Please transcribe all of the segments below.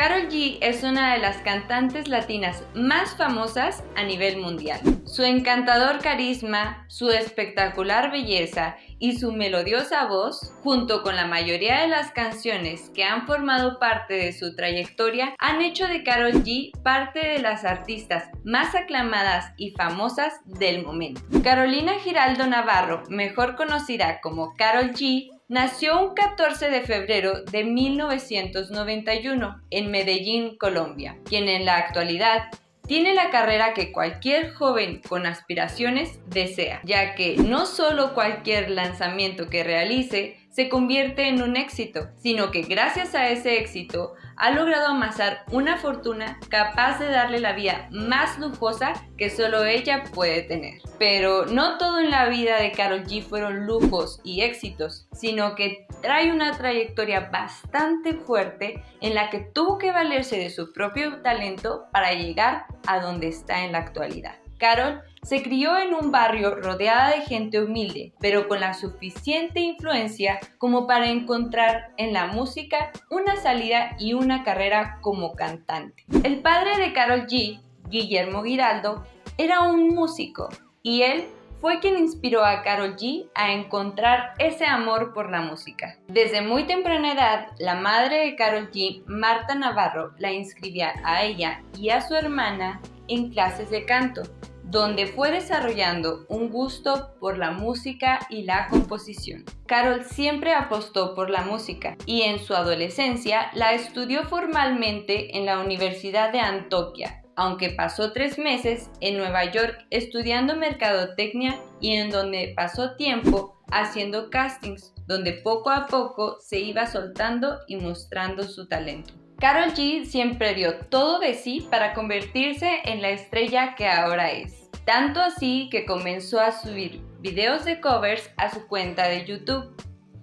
Carol G es una de las cantantes latinas más famosas a nivel mundial. Su encantador carisma, su espectacular belleza y su melodiosa voz, junto con la mayoría de las canciones que han formado parte de su trayectoria, han hecho de Carol G parte de las artistas más aclamadas y famosas del momento. Carolina Giraldo Navarro, mejor conocida como Carol G, Nació un 14 de febrero de 1991 en Medellín, Colombia, quien en la actualidad tiene la carrera que cualquier joven con aspiraciones desea, ya que no solo cualquier lanzamiento que realice se convierte en un éxito, sino que gracias a ese éxito ha logrado amasar una fortuna capaz de darle la vida más lujosa que solo ella puede tener. Pero no todo en la vida de Carol G fueron lujos y éxitos, sino que trae una trayectoria bastante fuerte en la que tuvo que valerse de su propio talento para llegar a donde está en la actualidad. Carol se crió en un barrio rodeada de gente humilde, pero con la suficiente influencia como para encontrar en la música una salida y una carrera como cantante. El padre de Carol G, Guillermo Giraldo, era un músico y él fue quien inspiró a Carol G a encontrar ese amor por la música. Desde muy temprana edad, la madre de Carol G, Marta Navarro, la inscribía a ella y a su hermana en clases de canto donde fue desarrollando un gusto por la música y la composición. Carol siempre apostó por la música y en su adolescencia la estudió formalmente en la Universidad de Antioquia, aunque pasó tres meses en Nueva York estudiando mercadotecnia y en donde pasó tiempo haciendo castings, donde poco a poco se iba soltando y mostrando su talento. Carol G siempre dio todo de sí para convertirse en la estrella que ahora es tanto así que comenzó a subir videos de covers a su cuenta de YouTube.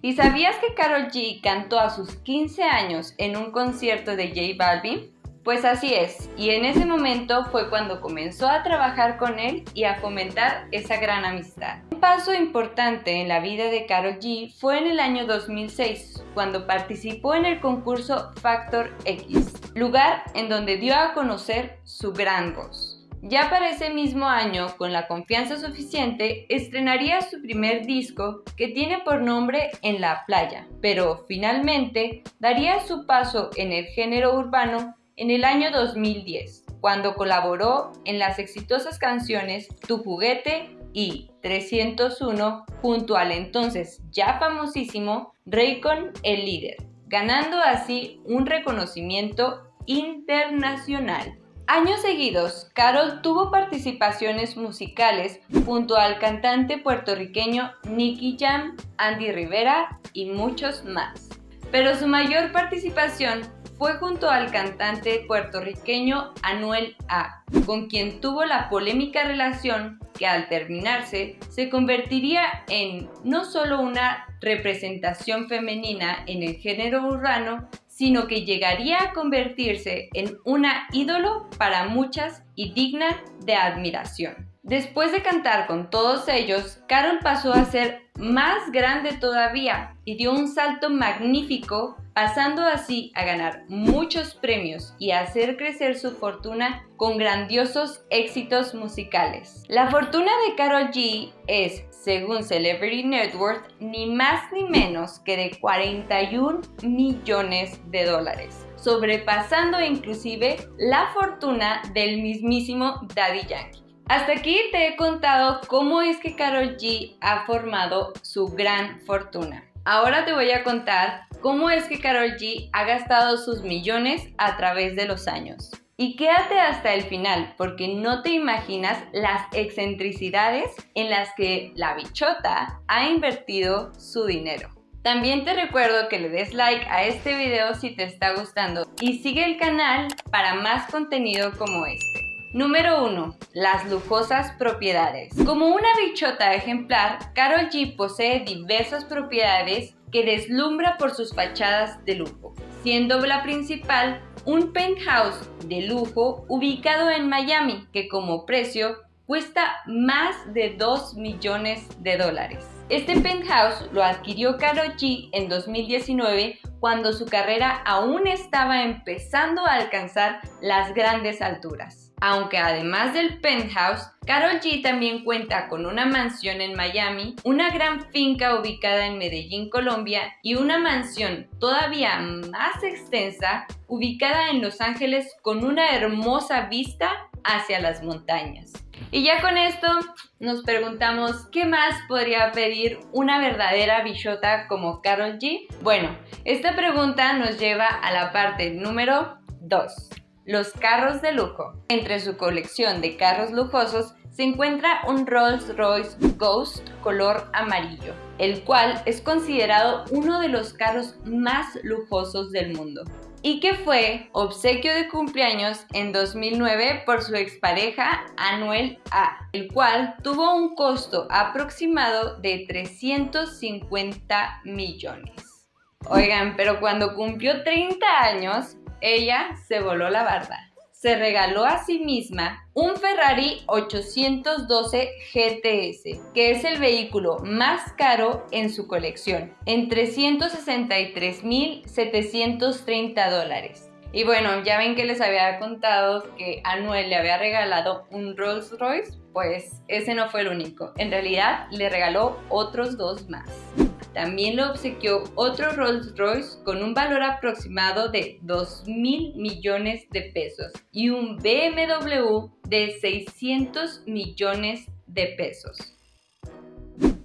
¿Y sabías que Carol G cantó a sus 15 años en un concierto de J Balvin? Pues así es, y en ese momento fue cuando comenzó a trabajar con él y a fomentar esa gran amistad. Un paso importante en la vida de Carol G fue en el año 2006, cuando participó en el concurso Factor X, lugar en donde dio a conocer su gran voz. Ya para ese mismo año, con la confianza suficiente, estrenaría su primer disco que tiene por nombre En la playa, pero finalmente daría su paso en el género urbano en el año 2010, cuando colaboró en las exitosas canciones Tu juguete y 301 junto al entonces ya famosísimo Raycon el líder, ganando así un reconocimiento internacional. Años seguidos, Carol tuvo participaciones musicales junto al cantante puertorriqueño Nicky Jam, Andy Rivera y muchos más. Pero su mayor participación fue junto al cantante puertorriqueño Anuel A, con quien tuvo la polémica relación que al terminarse se convertiría en no solo una representación femenina en el género urbano, sino que llegaría a convertirse en una ídolo para muchas y digna de admiración. Después de cantar con todos ellos, Carol pasó a ser más grande todavía y dio un salto magnífico, pasando así a ganar muchos premios y a hacer crecer su fortuna con grandiosos éxitos musicales. La fortuna de Carol G es, según Celebrity Network, ni más ni menos que de 41 millones de dólares sobrepasando inclusive la fortuna del mismísimo Daddy Yankee. Hasta aquí te he contado cómo es que Carol G ha formado su gran fortuna. Ahora te voy a contar cómo es que Carol G ha gastado sus millones a través de los años. Y quédate hasta el final porque no te imaginas las excentricidades en las que la bichota ha invertido su dinero. También te recuerdo que le des like a este video si te está gustando y sigue el canal para más contenido como este. Número 1. Las lujosas propiedades. Como una bichota ejemplar, Carol G posee diversas propiedades que deslumbra por sus fachadas de lujo, siendo la principal un penthouse de lujo ubicado en Miami que como precio cuesta más de 2 millones de dólares. Este penthouse lo adquirió Karol G en 2019 cuando su carrera aún estaba empezando a alcanzar las grandes alturas. Aunque además del penthouse, Carol G también cuenta con una mansión en Miami, una gran finca ubicada en Medellín, Colombia y una mansión todavía más extensa ubicada en Los Ángeles con una hermosa vista hacia las montañas. Y ya con esto nos preguntamos qué más podría pedir una verdadera bichota como Carol G. Bueno, esta pregunta nos lleva a la parte número 2 los carros de lujo. Entre su colección de carros lujosos se encuentra un Rolls Royce Ghost color amarillo, el cual es considerado uno de los carros más lujosos del mundo y que fue obsequio de cumpleaños en 2009 por su expareja Anuel A, el cual tuvo un costo aproximado de 350 millones. Oigan, pero cuando cumplió 30 años, ella se voló la barda. Se regaló a sí misma un Ferrari 812 GTS, que es el vehículo más caro en su colección, en 363.730 dólares. Y bueno, ya ven que les había contado que Anuel le había regalado un Rolls Royce, pues ese no fue el único. En realidad le regaló otros dos más. También le obsequió otro Rolls Royce con un valor aproximado de 2 mil millones de pesos y un BMW de 600 millones de pesos.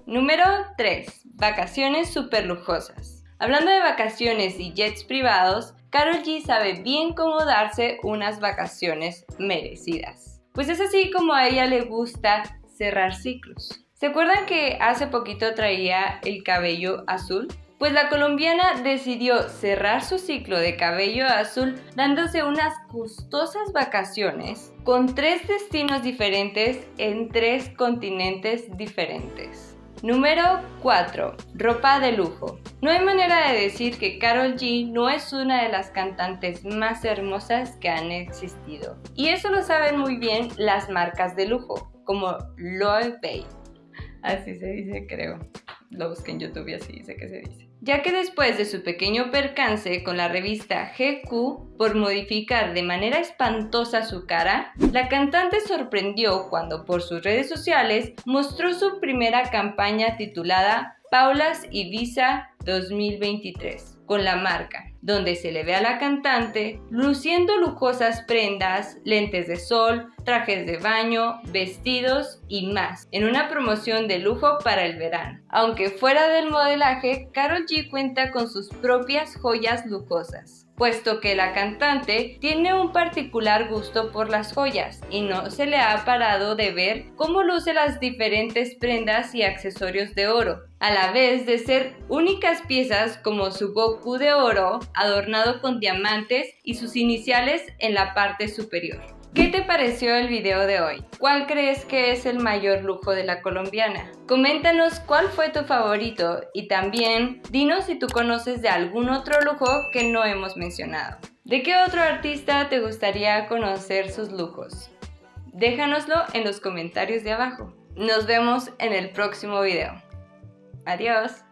Número 3. Vacaciones super lujosas. Hablando de vacaciones y jets privados, Carol G sabe bien cómo darse unas vacaciones merecidas. Pues es así como a ella le gusta cerrar ciclos. ¿Se acuerdan que hace poquito traía el cabello azul? Pues la colombiana decidió cerrar su ciclo de cabello azul dándose unas costosas vacaciones con tres destinos diferentes en tres continentes diferentes. Número 4. Ropa de lujo. No hay manera de decir que Carol G no es una de las cantantes más hermosas que han existido. Y eso lo saben muy bien las marcas de lujo, como Loewe Así se dice, creo. Lo busqué en YouTube y así dice que se dice. Ya que después de su pequeño percance con la revista GQ por modificar de manera espantosa su cara, la cantante sorprendió cuando por sus redes sociales mostró su primera campaña titulada Paulas Ibiza 2023 con la marca, donde se le ve a la cantante luciendo lujosas prendas, lentes de sol, trajes de baño, vestidos y más, en una promoción de lujo para el verano. Aunque fuera del modelaje, Carol G cuenta con sus propias joyas lujosas puesto que la cantante tiene un particular gusto por las joyas y no se le ha parado de ver cómo luce las diferentes prendas y accesorios de oro, a la vez de ser únicas piezas como su Goku de oro adornado con diamantes y sus iniciales en la parte superior. ¿Qué te pareció el video de hoy? ¿Cuál crees que es el mayor lujo de la colombiana? Coméntanos cuál fue tu favorito y también dinos si tú conoces de algún otro lujo que no hemos mencionado. ¿De qué otro artista te gustaría conocer sus lujos? Déjanoslo en los comentarios de abajo. Nos vemos en el próximo video. Adiós.